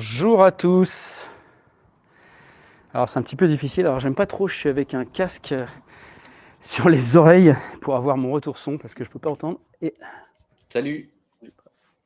Bonjour à tous. Alors c'est un petit peu difficile, alors j'aime pas trop, je suis avec un casque sur les oreilles pour avoir mon retour son parce que je peux pas entendre. Et... Salut.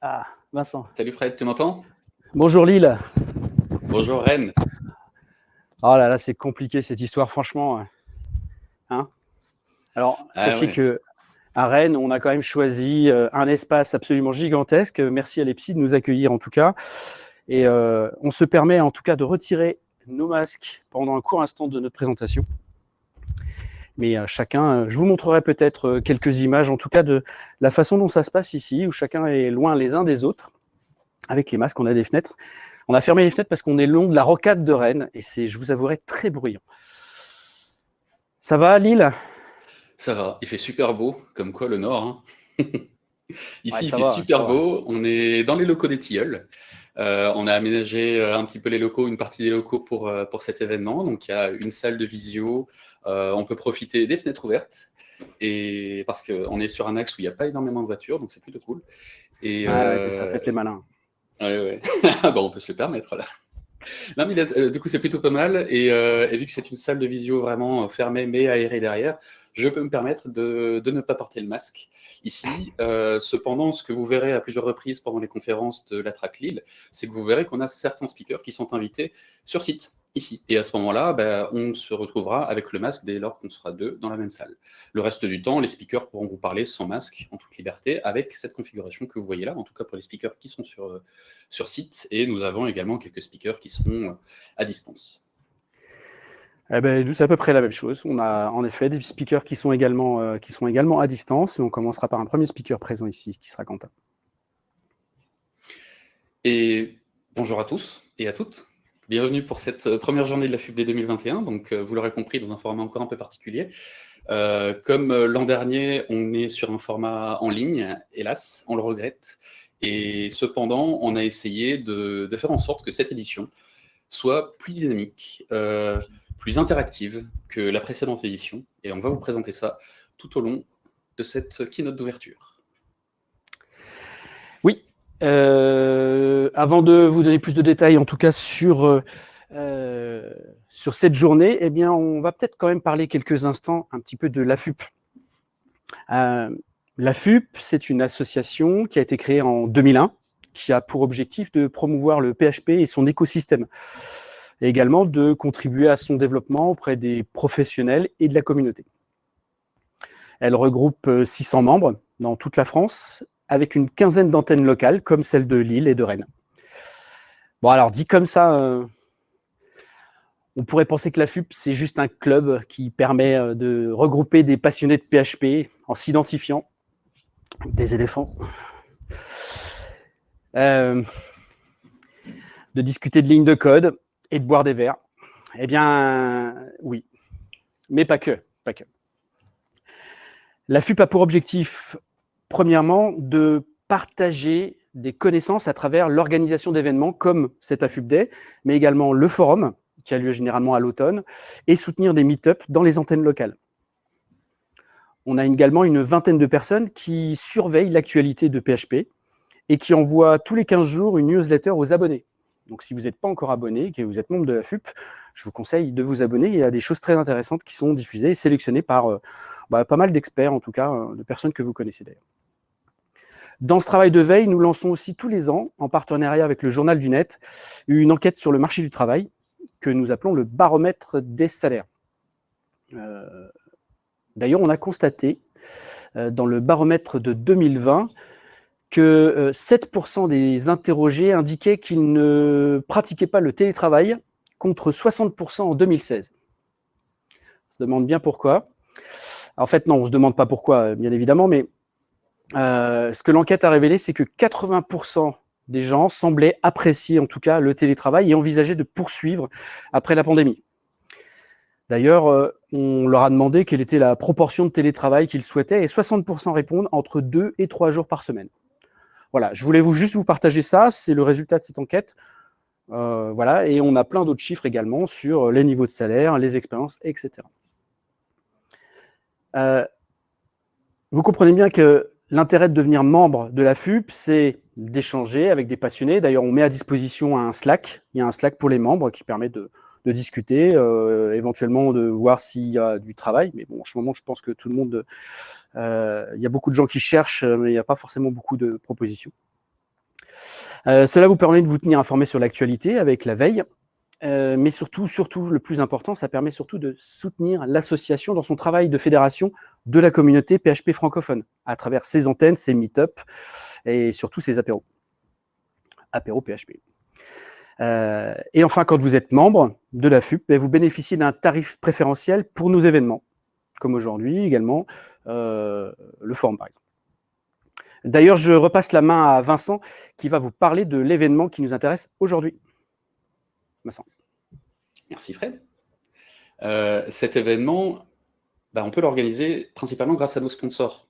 Ah, Vincent. Salut Fred, tu m'entends? Bonjour Lille. Bonjour Rennes. Oh là là, c'est compliqué cette histoire, franchement. Hein alors, ah sachez que à Rennes, on a quand même choisi euh, un espace absolument gigantesque. Merci à l'EPSI de nous accueillir en tout cas. Et euh, on se permet en tout cas de retirer nos masques pendant un court instant de notre présentation. Mais euh, chacun, je vous montrerai peut-être quelques images, en tout cas de la façon dont ça se passe ici, où chacun est loin les uns des autres. Avec les masques, on a des fenêtres. On a fermé les fenêtres parce qu'on est long de la rocade de Rennes, et c'est, je vous avouerai, très bruyant. Ça va, Lille? Ça va, il fait super beau, comme quoi le Nord. Hein. Ici, il fait super beau. On est dans les locaux des Tilleuls. Euh, on a aménagé euh, un petit peu les locaux, une partie des locaux pour, euh, pour cet événement. Donc, il y a une salle de visio. on peut profiter des fenêtres ouvertes. Et parce qu'on est sur un axe où il n'y a pas énormément de voitures, donc c'est plutôt cool. Et, ah ça fait les malins. Ouais, ouais. bon, on peut se le permettre là. Non, mais du coup, c'est plutôt pas mal. Et, et vu que c'est une salle de visio vraiment fermée mais aérée derrière, je peux me permettre de, ne pas porter le masque ici. Euh, cependant, ce que vous verrez à plusieurs reprises pendant les conférences de la Track Lille, c'est que vous verrez qu'on a certains speakers qui sont invités sur site, ici. Et à ce moment-là, ben, on se retrouvera avec le masque dès lors qu'on sera deux dans la même salle. Le reste du temps, les speakers pourront vous parler sans masque, en toute liberté, avec cette configuration que vous voyez là, en tout cas pour les speakers qui sont sur, sur site. Et nous avons également quelques speakers qui seront à distance. Eh ben, c'est à peu près la même chose. On a en effet des speakers qui sont, également, euh, qui sont également à distance, mais on commencera par un premier speaker présent ici, qui sera Quentin. Et bonjour à tous et à toutes. Bienvenue pour cette euh, première journée de la FUBD 2021. Donc, euh, vous l'aurez compris, dans un format encore un peu particulier. comme l'an dernier, on est sur un format en ligne, hélas, on le regrette. Et cependant, on a essayé de, faire en sorte que cette édition soit plus dynamique, plus interactive que la précédente édition. Et on va vous présenter ça tout au long de cette keynote d'ouverture. Oui. Euh, avant de vous donner plus de détails, en tout cas sur, euh, sur cette journée, eh bien, on va peut-être quand même parler quelques instants un petit peu de l'AFUP. Euh, L'AFUP, c'est une association qui a été créée en 2001, qui a pour objectif de promouvoir le PHP et son écosystème et également de contribuer à son développement auprès des professionnels et de la communauté. Elle regroupe 600 euh, membres dans toute la France, avec une quinzaine d'antennes locales, comme celle de Lille et de Rennes. Bon, alors, dit comme ça, euh, on pourrait penser que la FUP, c'est juste un club qui permet euh, de regrouper des passionnés de PHP en s'identifiant. Des éléphants. de discuter de lignes de code, et de boire des verres Eh bien, oui. Mais pas que. Pas. La FUP a pour objectif, premièrement, de partager des connaissances à travers l'organisation d'événements comme cet AFUP Day, mais également le forum, qui a lieu généralement à l'automne, et soutenir des meet-up dans les antennes locales. On a également une vingtaine de personnes qui surveillent l'actualité de PHP et qui envoient tous les 15 jours une newsletter aux abonnés. Donc, si vous n'êtes pas encore abonné, que vous êtes membre de la FUP, je vous conseille de vous abonner. Il y a des choses très intéressantes qui sont diffusées et sélectionnées par euh, bah, pas mal d'experts, en tout cas, euh, de personnes que vous connaissez d'ailleurs. Dans ce travail de veille, nous lançons aussi tous les ans, en partenariat avec le Journal du Net, une enquête sur le marché du travail que nous appelons le baromètre des salaires. Euh, d'ailleurs, on a constaté dans le baromètre de 2020 que 7% euh, des interrogés indiquaient qu'ils ne pratiquaient pas le télétravail contre 60% en 2016. On se demande bien pourquoi. En fait, non, on ne se demande pas pourquoi, bien évidemment, mais euh, ce que l'enquête a révélé, c'est que 80% des gens semblaient apprécier en tout cas le télétravail et envisager de poursuivre après la pandémie. D'ailleurs, euh, on leur a demandé quelle était la proportion de télétravail qu'ils souhaitaient et 60% répondent entre 2 et 3 jours par semaine. Voilà, je voulais juste vous partager ça, c'est le résultat de cette enquête. Euh, voilà, et on a plein d'autres chiffres également sur les niveaux de salaire, les expériences, etc. Euh, vous comprenez bien que l'intérêt de devenir membre de la FUP, c'est d'échanger avec des passionnés. D'ailleurs, on met à disposition un Slack. Il y a un Slack pour les membres qui permet de, discuter, euh, éventuellement de voir s'il y a du travail. Mais bon, en ce moment, je pense que tout le monde... Euh, il y a beaucoup de gens qui cherchent, mais il n'y a pas forcément beaucoup de propositions. Euh, cela vous permet de vous tenir informé sur l'actualité avec la veille, euh, mais surtout, surtout, le plus important, ça permet surtout de soutenir l'association dans son travail de fédération de la communauté PHP francophone, à travers ses antennes, ses meet-up et surtout ses apéros. Apéros PHP. Euh, et enfin, quand vous êtes membre de la FUP, ben, vous bénéficiez d'un tarif préférentiel pour nos événements, comme aujourd'hui également le forum par exemple. D'ailleurs, je repasse la main à Vincent qui va vous parler de l'événement qui nous intéresse aujourd'hui. Vincent. Merci Fred. Euh, cet événement, bah, on peut l'organiser principalement grâce à nos sponsors.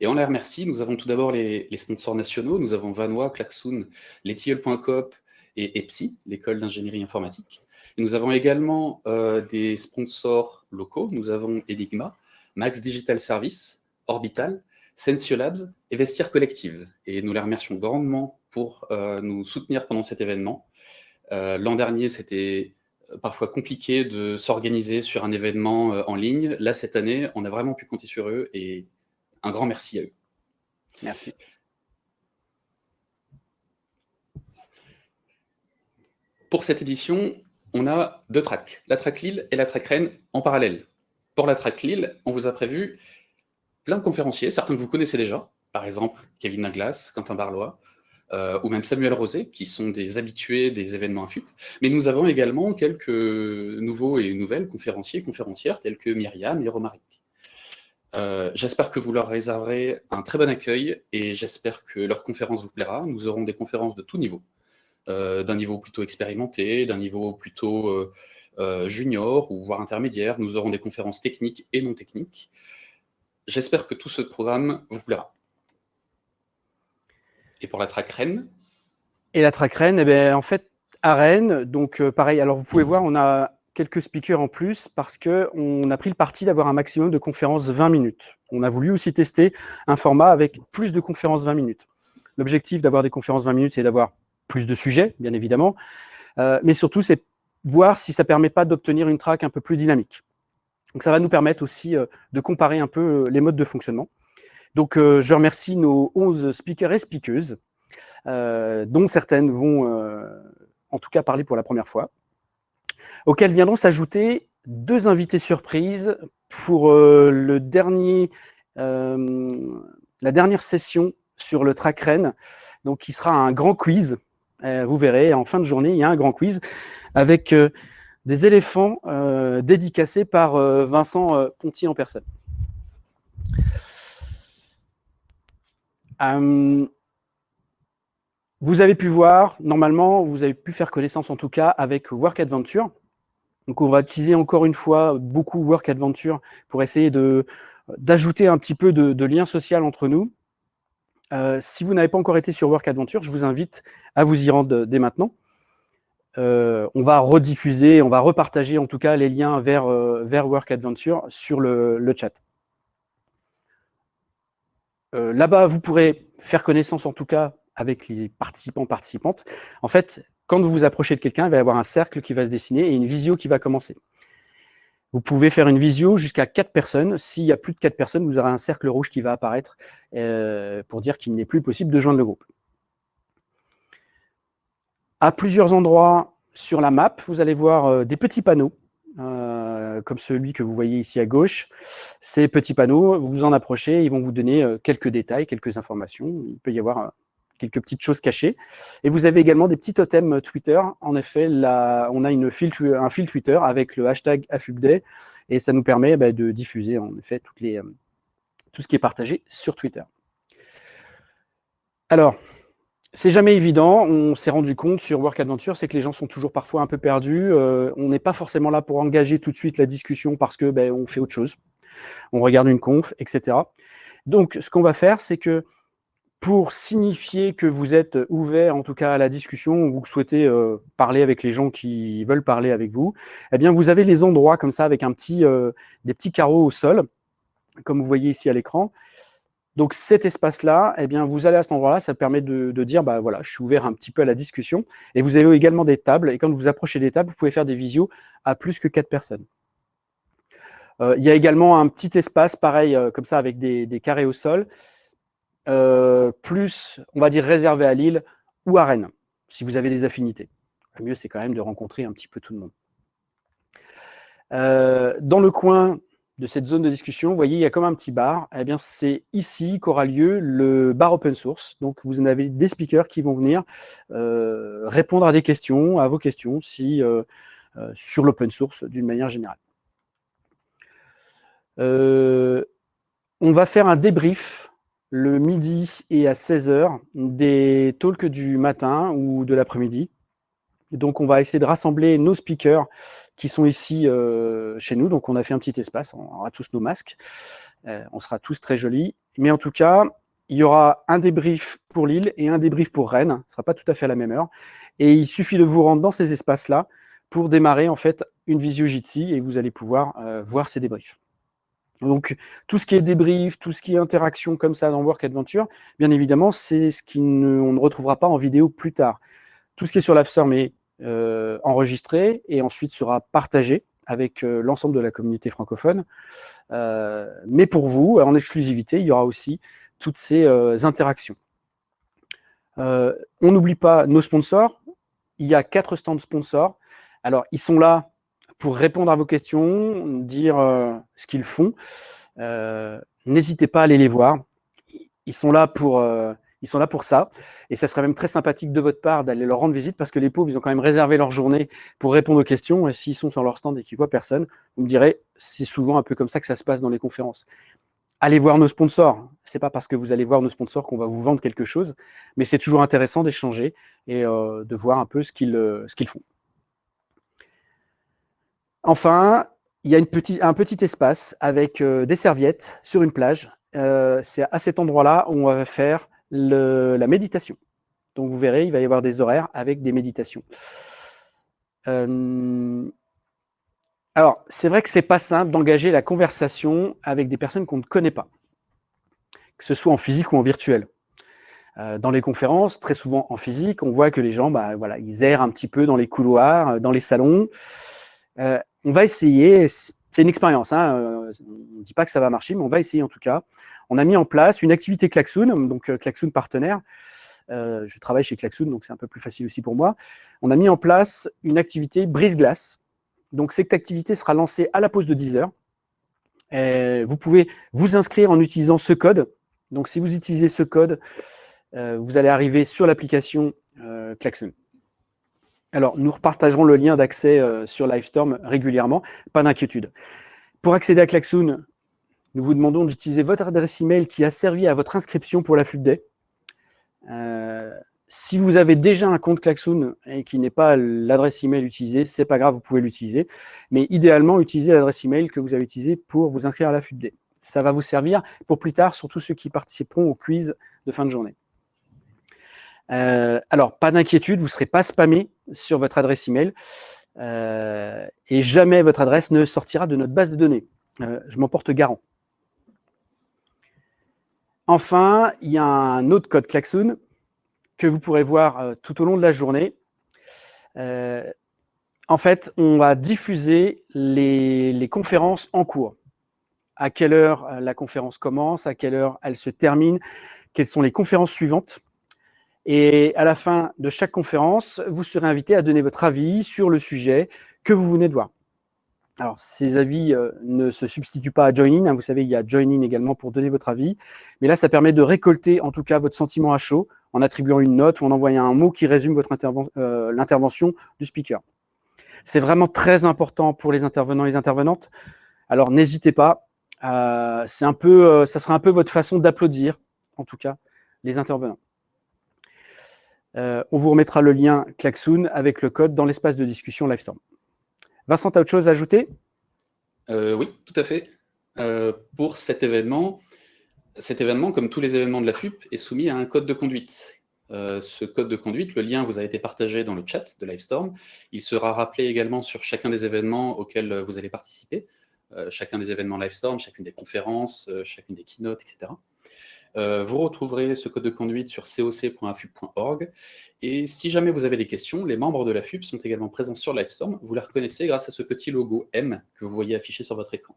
Et on les remercie. Nous avons tout d'abord les, sponsors nationaux. Nous avons Vanois, Klaxoon, Letiel.coop et EPSI, l'école d'ingénierie informatique. nous avons également euh, des sponsors locaux. Nous avons Enigma, Max Digital Service, Orbital, Sensio Labs et Vestiaire Collective. Et nous les remercions grandement pour euh, nous soutenir pendant cet événement. Euh, l'an dernier, c'était parfois compliqué de s'organiser sur un événement en ligne. Là, cette année, on a vraiment pu compter sur eux et un grand merci à eux. Merci. Pour cette édition, on a deux tracks, la track Lille et la track Rennes en parallèle. Pour la track Lille, on vous a prévu plein de conférenciers, certains que vous connaissez déjà, par exemple Kevin Naglas, Quentin Barlois, euh, ou même Samuel Rosé, qui sont des habitués des événements FUP. Mais nous avons également quelques nouveaux et nouvelles conférenciers et conférencières, tels que Myriam et Romaric. Euh, j'espère que vous leur réserverez un très bon accueil et j'espère que leur conférence vous plaira. Nous aurons des conférences de tout niveau, d'un niveau plutôt expérimenté, d'un niveau plutôt junior ou voire intermédiaire. Nous aurons des conférences techniques et non techniques. J'espère que tout ce programme vous plaira. Et pour la track Rennes Et la track Rennes, eh bien, en fait, à Rennes, donc euh, pareil, alors vous pouvez voir, on a quelques speakers en plus parce qu'on a pris le parti d'avoir un maximum de conférences 20 minutes. On a voulu aussi tester un format avec plus de conférences 20 minutes. L'objectif d'avoir des conférences 20 minutes, c'est d'avoir plus de sujets, bien évidemment, euh, mais surtout, c'est voir si ça ne permet pas d'obtenir une track un peu plus dynamique. Donc ça va nous permettre aussi euh, de comparer un peu euh, les modes de fonctionnement. Donc je remercie nos 11 speakers et speakeuses, dont certaines vont en tout cas parler pour la première fois, auxquelles viendront s'ajouter deux invités surprises pour le dernier, la dernière session sur le track Rennes, qui sera un grand quiz. Vous verrez, en fin de journée, il y a un grand quiz avec des éléphants euh, dédicacés par euh, Vincent euh, Ponty en personne. vous avez pu voir, normalement, vous avez pu faire connaissance en tout cas avec Work Adventure. Donc on va utiliser encore une fois beaucoup Work Adventure pour essayer d'ajouter un petit peu de, lien social entre nous. Si vous n'avez pas encore été sur Work Adventure, je vous invite à vous y rendre dès maintenant. Euh, on va rediffuser, on va repartager en tout cas les liens vers, euh, Work Adventure sur le, chat. Euh, là-bas, vous pourrez faire connaissance en tout cas avec les participants, participantes. En fait, quand vous vous approchez de quelqu'un, il va y avoir un cercle qui va se dessiner et une visio qui va commencer. Vous pouvez faire une visio jusqu'à 4 personnes. S'il y a plus de 4 personnes, vous aurez un cercle rouge qui va apparaître pour dire qu'il n'est plus possible de joindre le groupe. À plusieurs endroits sur la map, vous allez voir euh, des petits panneaux, euh, comme celui que vous voyez ici à gauche. Ces petits panneaux, vous vous en approchez, ils vont vous donner euh, quelques détails, quelques informations. Il peut y avoir quelques petites choses cachées. Et vous avez également des petits totems Twitter. En effet, on a une fil, un fil Twitter avec le hashtag AFUBDAY, et ça nous permet bah, de diffuser en effet les, tout ce qui est partagé sur Twitter. Alors, c'est jamais évident, on s'est rendu compte sur Work Adventure, c'est que les gens sont toujours parfois un peu perdus. Euh, on n'est pas forcément là pour engager tout de suite la discussion parce que ben, on fait autre chose. On regarde une conf, etc. Donc, ce qu'on va faire, c'est que pour signifier que vous êtes ouvert, en tout cas à la discussion, ou vous souhaitez euh, parler avec les gens qui veulent parler avec vous, eh bien, vous avez les endroits comme ça avec un petit, euh, des petits carreaux au sol, comme vous voyez ici à l'écran. Donc cet espace-là, eh bien, vous allez à cet endroit-là, ça permet de, dire, bah voilà, je suis ouvert un petit peu à la discussion. Et vous avez également des tables, et quand vous approchez des tables, vous pouvez faire des visios à plus que quatre personnes. Euh, il y a également un petit espace, pareil, comme ça, avec des, carrés au sol, euh, plus, on va dire, réservé à Lille ou à Rennes, si vous avez des affinités. Le mieux, c'est quand même de rencontrer un petit peu tout le monde. dans le coin de cette zone de discussion, vous voyez, il y a comme un petit bar. Eh bien, c'est ici qu'aura lieu le bar open source. Donc, vous en avez des speakers qui vont venir répondre à des questions, à vos questions, si sur l'open source d'une manière générale. Euh, on va faire un débrief le midi et à 16h des talks du matin ou de l'après-midi. Donc, on va essayer de rassembler nos speakers qui sont ici euh, chez nous. Donc, on a fait un petit espace, on aura tous nos masques, euh, on sera tous très jolis. Mais en tout cas, il y aura un débrief pour Lille et un débrief pour Rennes. Ce ne sera pas tout à fait à la même heure. Et il suffit de vous rendre dans ces espaces-là pour démarrer en fait une visio Jitsi et vous allez pouvoir voir ces débriefs. Donc, tout ce qui est débrief, tout ce qui est interaction comme ça dans Work Adventure, bien évidemment, c'est ce qu'on ne, retrouvera pas en vidéo plus tard. Tout ce qui est sur l'Avstorm est euh, enregistré et ensuite sera partagé avec euh, l'ensemble de la communauté francophone. Euh, mais pour vous, en exclusivité, il y aura aussi toutes ces interactions. on n'oublie pas nos sponsors. Il y a quatre stands sponsors. Alors, ils sont là pour répondre à vos questions, dire euh, ce qu'ils font. Euh, n'hésitez pas à aller les voir. Ils sont là pour, euh, ils sont là pour ça. Et ça serait même très sympathique de votre part d'aller leur rendre visite parce que les pauvres, ils ont quand même réservé leur journée pour répondre aux questions. Et s'ils sont sur leur stand et qu'ils voient personne, vous me direz, c'est souvent un peu comme ça que ça se passe dans les conférences. Allez voir nos sponsors. C'est pas parce que vous allez voir nos sponsors qu'on va vous vendre quelque chose, mais c'est toujours intéressant d'échanger et de voir un peu ce qu'ils ce qu'ils font. Enfin, il y a un petit espace avec euh, des serviettes sur une plage. Euh, c'est à cet endroit-là où on va faire la méditation. Donc vous verrez, il va y avoir des horaires avec des méditations. Euh, alors, c'est vrai que c'est pas simple d'engager la conversation avec des personnes qu'on ne connaît pas, que ce soit en physique ou en virtuel. dans les conférences, très souvent en physique, on voit que les gens, bah, voilà, ils errent un petit peu dans les couloirs, dans les salons on va essayer, c'est une expérience, hein, euh, on ne dit pas que ça va marcher, mais on va essayer en tout cas. On a mis en place une activité Klaxoon, donc euh, Klaxoon partenaire. Euh, je travaille chez Klaxoon, donc c'est un peu plus facile aussi pour moi. On a mis en place une activité brise-glace. Donc cette activité sera lancée à la pause de 10 heures. vous pouvez vous inscrire en utilisant ce code. Donc si vous utilisez ce code, vous allez arriver sur l'application Klaxoon. Alors, nous repartagerons le lien d'accès euh, sur Livestorm régulièrement, pas d'inquiétude. Pour accéder à Klaxoon, nous vous demandons d'utiliser votre adresse email qui a servi à votre inscription pour la FUBDAY. Euh, si vous avez déjà un compte Klaxoon et qui n'est pas l'adresse email utilisée, c'est pas grave, vous pouvez l'utiliser. Mais idéalement, utilisez l'adresse email que vous avez utilisée pour vous inscrire à la FUBDAY. Ça va vous servir pour plus tard, surtout ceux qui participeront au quiz de fin de journée. Euh, alors, pas d'inquiétude, vous ne serez pas spammé sur votre adresse email euh, et jamais votre adresse ne sortira de notre base de données. Euh, je m'en porte garant. Enfin, il y a un autre code Klaxoon que vous pourrez voir tout au long de la journée. en fait, on va diffuser les conférences en cours. À quelle heure la conférence commence, à quelle heure elle se termine, quelles sont les conférences suivantes. Et à la fin de chaque conférence, vous serez invité à donner votre avis sur le sujet que vous venez de voir. Alors, ces avis euh, ne se substituent pas à Join-in. Hein. vous savez, il y a Join-in également pour donner votre avis. Mais là, ça permet de récolter, en tout cas, votre sentiment à chaud en attribuant une note ou en envoyant un mot qui résume euh, l'intervention du speaker. C'est vraiment très important pour les intervenants et les intervenantes. Alors, n'hésitez pas. Euh, un peu, euh, ça sera un peu votre façon d'applaudir, en tout cas, les intervenants. Euh, on vous remettra le lien Klaxoon avec le code dans l'espace de discussion Livestorm. Vincent, tu as autre chose à ajouter? Euh, Oui, tout à fait. Euh, pour cet événement, cet événement, comme tous les événements de la FUP, est soumis à un code de conduite. ce code de conduite, le lien vous a été partagé dans le chat de Livestorm. Il sera rappelé également sur chacun des événements auxquels vous allez participer, chacun des événements Livestorm, chacune des conférences, chacune des keynotes, etc. Euh, vous retrouverez ce code de conduite sur coc.afub.org. Et si jamais vous avez des questions, les membres de la FUB sont également présents sur Livestorm. Vous les reconnaissez grâce à ce petit logo M que vous voyez affiché sur votre écran.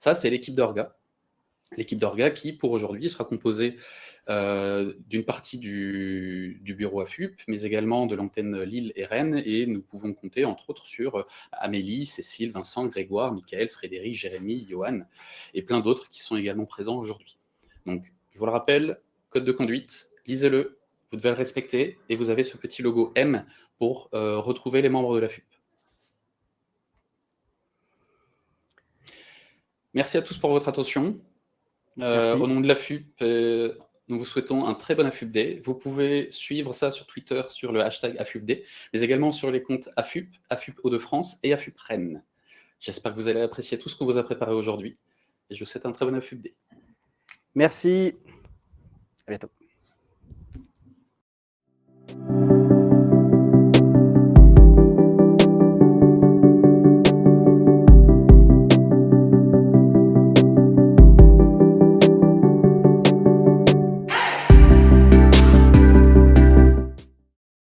Ça, c'est l'équipe d'Orga. L'équipe d'Orga qui, pour aujourd'hui, sera composée euh, d'une partie du, bureau AFUP, mais également de l'antenne Lille et Rennes, et nous pouvons compter entre autres sur euh, Amélie, Cécile, Vincent, Grégoire, Michael, Frédéric, Jérémy, Johan, et plein d'autres qui sont également présents aujourd'hui. Donc, je vous le rappelle, code de conduite, lisez-le, vous devez le respecter, et vous avez ce petit logo M pour euh, retrouver les membres de la FUP. Merci à tous pour votre attention. au nom de la FUP, nous vous souhaitons un très bon AFUPD. Vous pouvez suivre ça sur Twitter sur le hashtag AFUPD, mais également sur les comptes AFUP, AFUP Hauts-de-France et AFUP Rennes. J'espère que vous allez apprécier tout ce qu'on vous a préparé aujourd'hui et je vous souhaite un très bon AFUPD. Merci. À bientôt.